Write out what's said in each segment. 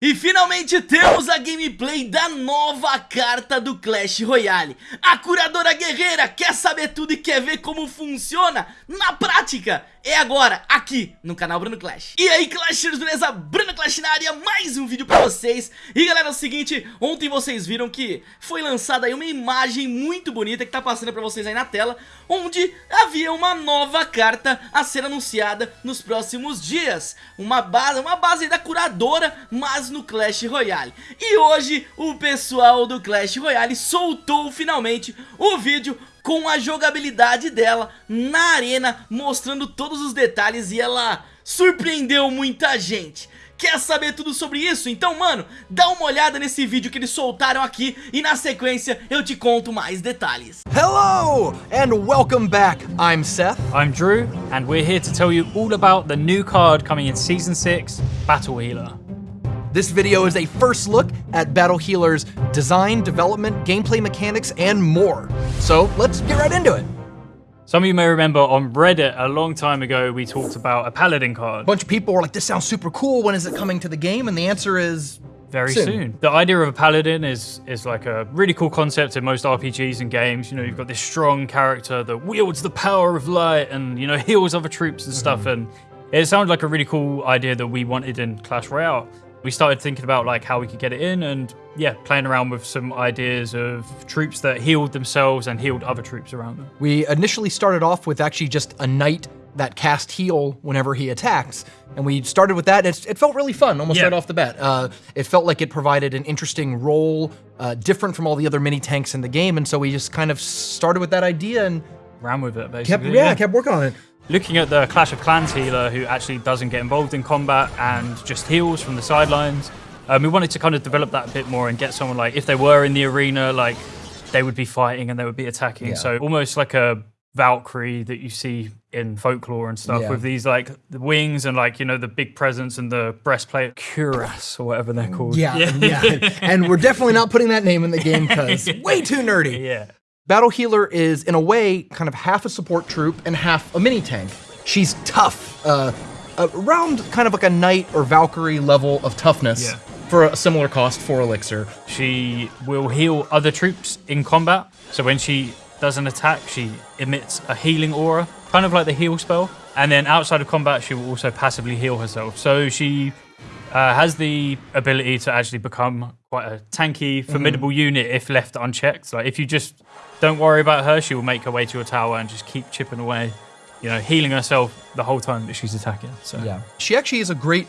E finalmente temos a gameplay da nova carta do Clash Royale. A curadora guerreira quer saber tudo e quer ver como funciona na prática É agora, aqui no canal Bruno Clash. E aí Clashers, beleza? Bruno Clash na área, mais um vídeo pra vocês. E galera, é o seguinte, ontem vocês viram que foi lançada aí uma imagem muito bonita que tá passando pra vocês aí na tela Onde havia uma nova carta a ser anunciada nos próximos dias. Uma base, uma base da curadora, mas no Clash Royale. E hoje o pessoal do Clash Royale soltou finalmente o vídeo com a jogabilidade dela na arena, mostrando todos os detalhes e ela surpreendeu muita gente. Quer saber tudo sobre isso? Então, mano, dá uma olhada nesse vídeo que eles soltaram aqui e na sequência eu te conto mais detalhes. Hello and welcome back. I'm Seth. I'm Drew and we're here to tell you all about the new card coming in Season 6, Battle Healer. This video is a first look at Battle Healer's design, development, gameplay mechanics, and more. So let's get right into it. Some of you may remember on Reddit a long time ago we talked about a Paladin card. A bunch of people were like, this sounds super cool, when is it coming to the game? And the answer is very soon. soon. The idea of a paladin is is like a really cool concept in most RPGs and games. You know, you've got this strong character that wields the power of light and you know heals other troops and stuff. Mm -hmm. And it sounded like a really cool idea that we wanted in Clash Royale we started thinking about like how we could get it in and yeah, playing around with some ideas of troops that healed themselves and healed other troops around them. We initially started off with actually just a knight that cast heal whenever he attacks. And we started with that, and it felt really fun almost yeah. right off the bat. Uh, it felt like it provided an interesting role, uh, different from all the other mini tanks in the game, and so we just kind of started with that idea and ran with it, basically. Kept, yeah, yeah. kept working on it. Looking at the Clash of Clans healer who actually doesn't get involved in combat and just heals from the sidelines, um, we wanted to kind of develop that a bit more and get someone like, if they were in the arena, like they would be fighting and they would be attacking. Yeah. So almost like a Valkyrie that you see in folklore and stuff yeah. with these like the wings and like you know the big presence and the breastplate cuirass or whatever they're called yeah yeah, yeah. and we're definitely not putting that name in the game because way too nerdy yeah Battle Healer is, in a way, kind of half a support troop and half a mini tank. She's tough, uh, around kind of like a knight or Valkyrie level of toughness. Yeah. For a similar cost for Elixir. She will heal other troops in combat. So when she does an attack, she emits a healing aura, kind of like the heal spell. And then outside of combat, she will also passively heal herself. So she uh, has the ability to actually become quite a tanky, formidable mm unit if left unchecked. Like if you just don't worry about her, she will make her way to your tower and just keep chipping away, you know, healing herself the whole time that she's attacking. So yeah, she actually is a great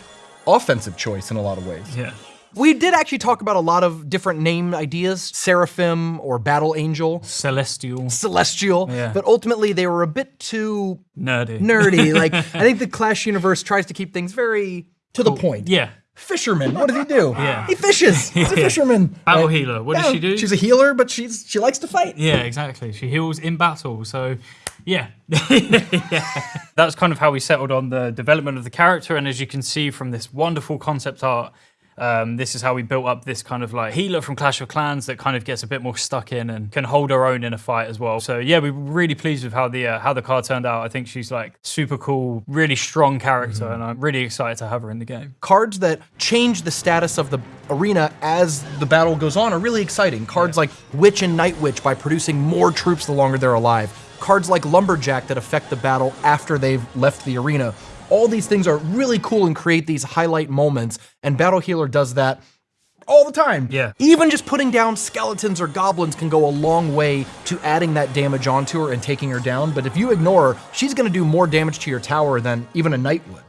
offensive choice in a lot of ways. Yeah. We did actually talk about a lot of different name ideas, Seraphim or Battle Angel. Celestial. Celestial. Yeah. But ultimately they were a bit too nerdy. Nerdy. like I think the Clash universe tries to keep things very to cool. the point. Yeah. Fisherman. What does he do? Yeah. He fishes. He's a fisherman. Battle right? healer. What yeah, does she do? She's a healer, but she's she likes to fight. Yeah, exactly. She heals in battle. So yeah. yeah. That's kind of how we settled on the development of the character. And as you can see from this wonderful concept art, um, this is how we built up this kind of like healer from Clash of Clans that kind of gets a bit more stuck in and can hold her own in a fight as well. So yeah, we are really pleased with how the uh, how the card turned out. I think she's like super cool, really strong character, mm -hmm. and I'm really excited to have her in the game. Cards that change the status of the arena as the battle goes on are really exciting. Cards yeah. like Witch and Night Witch by producing more troops the longer they're alive. Cards like Lumberjack that affect the battle after they've left the arena all these things are really cool and create these highlight moments, and Battle Healer does that all the time. Yeah. Even just putting down skeletons or goblins can go a long way to adding that damage onto her and taking her down. But if you ignore her, she's going to do more damage to your tower than even a knight would.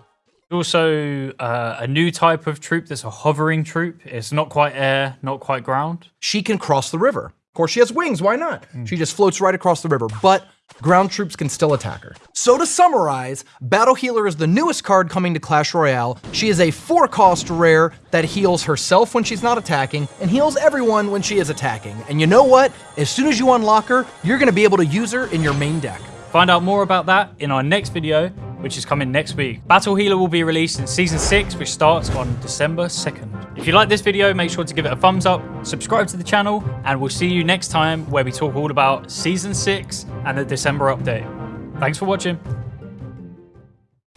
Also, uh, a new type of troop that's a hovering troop. It's not quite air, not quite ground. She can cross the river. Of course, she has wings. Why not? Mm. She just floats right across the river. But ground troops can still attack her. So to summarize, Battle Healer is the newest card coming to Clash Royale. She is a 4-cost rare that heals herself when she's not attacking, and heals everyone when she is attacking. And you know what? As soon as you unlock her, you're gonna be able to use her in your main deck. Find out more about that in our next video, which is coming next week. Battle Healer will be released in Season 6, which starts on December 2nd. If you like this video, make sure to give it a thumbs up, subscribe to the channel, and we'll see you next time where we talk all about Season 6 and the December update. Thanks for watching.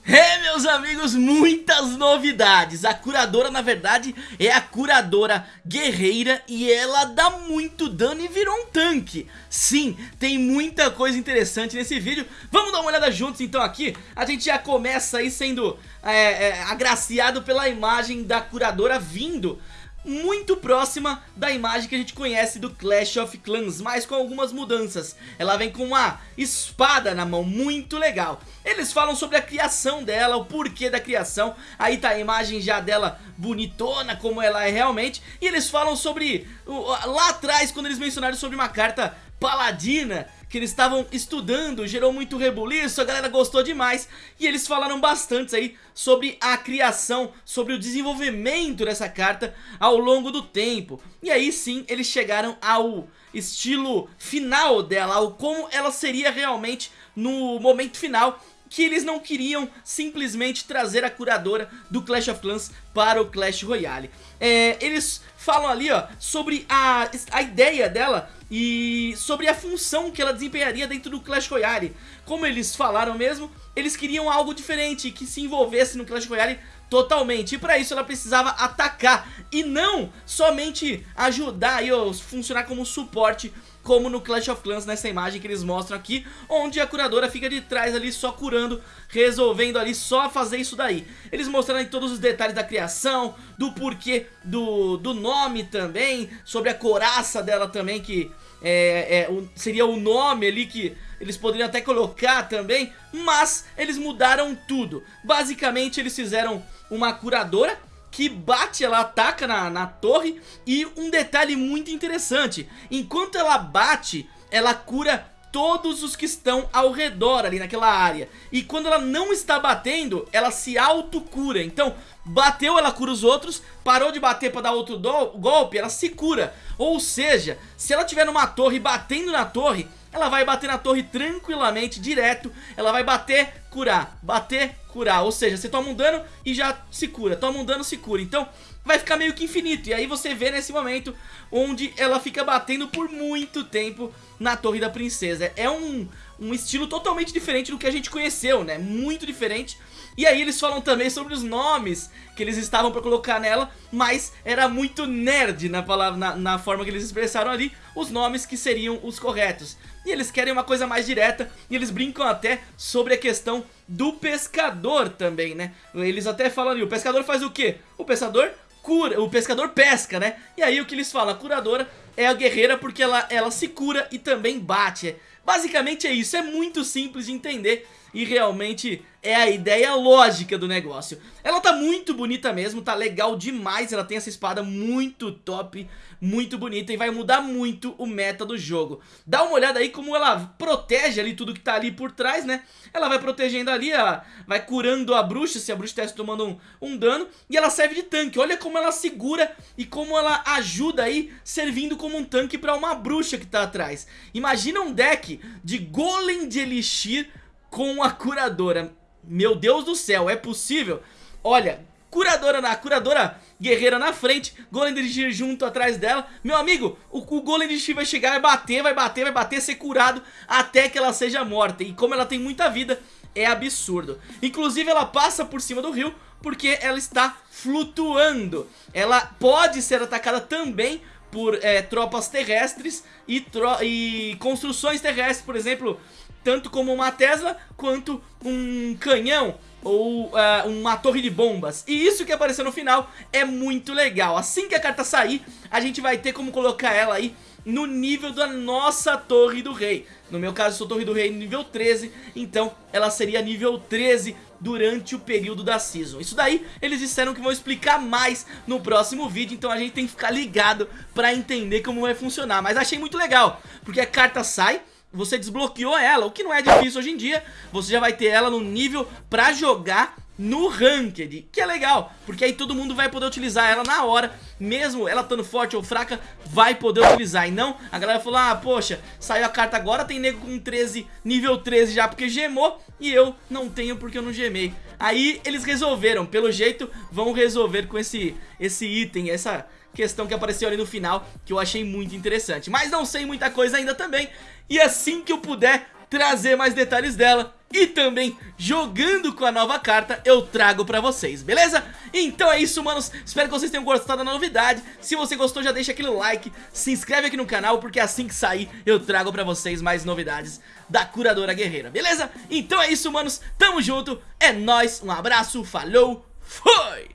Hey, meus amigos, muitas novidades. A curadora, na verdade, é a curadora guerreira E ela dá muito dano e virou um tanque. Sim, tem muita coisa interessante nesse vídeo. Vamos dar uma olhada juntos então aqui. A gente já começa aí sendo é, é, agraciado pela imagem da curadora vindo muito próxima da imagem que a gente conhece do Clash of Clans, mas com algumas mudanças. Ela vem com uma espada na mão, muito legal. Eles falam sobre a criação dela, o porquê da criação, aí tá a imagem já dela bonitona, como ela é realmente, e eles falam sobre, lá atrás, quando eles mencionaram sobre uma carta paladina, que eles estavam estudando, gerou muito rebuliço, a galera gostou demais e eles falaram bastante aí sobre a criação, sobre o desenvolvimento dessa carta ao longo do tempo. E aí sim, eles chegaram ao estilo final dela, ao como ela seria realmente no momento final que eles não queriam simplesmente trazer a curadora do Clash of Clans para o Clash Royale. É, eles falam ali ó, sobre a, a ideia dela e sobre a função que ela desempenharia dentro do Clash Royale. Como eles falaram mesmo, eles queriam algo diferente, que se envolvesse no Clash Royale totalmente. E para isso ela precisava atacar e não somente ajudar e funcionar como suporte como no Clash of Clans nessa imagem que eles mostram aqui, onde a curadora fica de trás ali só curando, resolvendo ali só fazer isso daí. Eles mostrando aí todos os detalhes da criação, do porquê do, do nome também, sobre a coraça dela também, que é, é, seria o nome ali que eles poderiam até colocar também, mas eles mudaram tudo. Basicamente eles fizeram uma curadora que bate, ela ataca na, na torre e um detalhe muito interessante, enquanto ela bate, ela cura todos os que estão ao redor ali naquela área. E quando ela não está batendo, ela se autocura. Então, bateu, ela cura os outros, parou de bater para dar outro golpe, ela se cura. Ou seja, se ela tiver numa torre batendo na torre, ela vai bater na torre tranquilamente, direto, ela vai bater, curar, bater, curar, ou seja, você toma um dano e já se cura, toma um dano, se cura, então vai ficar meio que infinito, e aí você vê nesse momento onde ela fica batendo por muito tempo na torre da princesa, é um, um estilo totalmente diferente do que a gente conheceu, né, muito diferente, e aí eles falam também sobre os nomes que eles estavam pra colocar nela, mas era muito nerd na, palavra, na, na forma que eles expressaram ali os nomes que seriam os corretos. E eles querem uma coisa mais direta e eles brincam até sobre a questão do pescador também, né? Eles até falam ali, o pescador faz o quê? O pescador cura, o pescador pesca, né? E aí o que eles falam, a curadora é a guerreira porque ela, ela se cura e também bate. Basicamente é isso, é muito simples de entender e realmente é a ideia lógica do negócio. Ela tá muito bonita mesmo, tá legal demais, ela tem essa espada muito top, muito bonita e vai mudar muito o meta do jogo. Dá uma olhada aí como ela protege ali tudo que tá ali por trás, né? Ela vai protegendo ali, ela vai curando a bruxa, se a bruxa estivesse tomando um, um dano, e ela serve de tanque. Olha como ela segura e como ela ajuda aí, servindo como um tanque pra uma bruxa que tá atrás. Imagina um deck de golem de elixir com a curadora. Meu Deus do céu, é possível? Olha, curadora na curadora guerreira na frente, Golem junto atrás dela. Meu amigo, o, o Golem vai chegar, vai bater, vai bater, vai bater, ser curado até que ela seja morta. E como ela tem muita vida, é absurdo. Inclusive ela passa por cima do rio porque ela está flutuando. Ela pode ser atacada também por é, tropas terrestres e, tro e construções terrestres, por exemplo, tanto como uma Tesla quanto um canhão ou uh, uma torre de bombas. E isso que apareceu no final é muito legal. Assim que a carta sair, a gente vai ter como colocar ela aí no nível da nossa Torre do Rei. No meu caso, eu sou Torre do Rei nível 13, então ela seria nível 13 durante o período da Season. Isso daí, eles disseram que vão explicar mais no próximo vídeo, então a gente tem que ficar ligado pra entender como vai funcionar. Mas achei muito legal, porque a carta sai, você desbloqueou ela, o que não é difícil hoje em dia, você já vai ter ela no nível pra jogar no Ranked, que é legal, porque aí todo mundo vai poder utilizar ela na hora, mesmo ela estando forte ou fraca, vai poder utilizar, e não, a galera falou, ah, poxa, saiu a carta agora, tem nego com 13, nível 13 já porque gemou, e eu não tenho porque eu não gemei. Aí eles resolveram, pelo jeito, vão resolver com esse, esse item, essa questão que apareceu ali no final, que eu achei muito interessante. Mas não sei muita coisa ainda também, e assim que eu puder trazer mais detalhes dela, e também jogando com a nova carta eu trago pra vocês, beleza? Então é isso, manos, espero que vocês tenham gostado da novidade, se você gostou já deixa aquele like, se inscreve aqui no canal porque assim que sair eu trago pra vocês mais novidades da Curadora Guerreira, beleza? Então é isso, manos, tamo junto, é nóis, um abraço, falou, fui!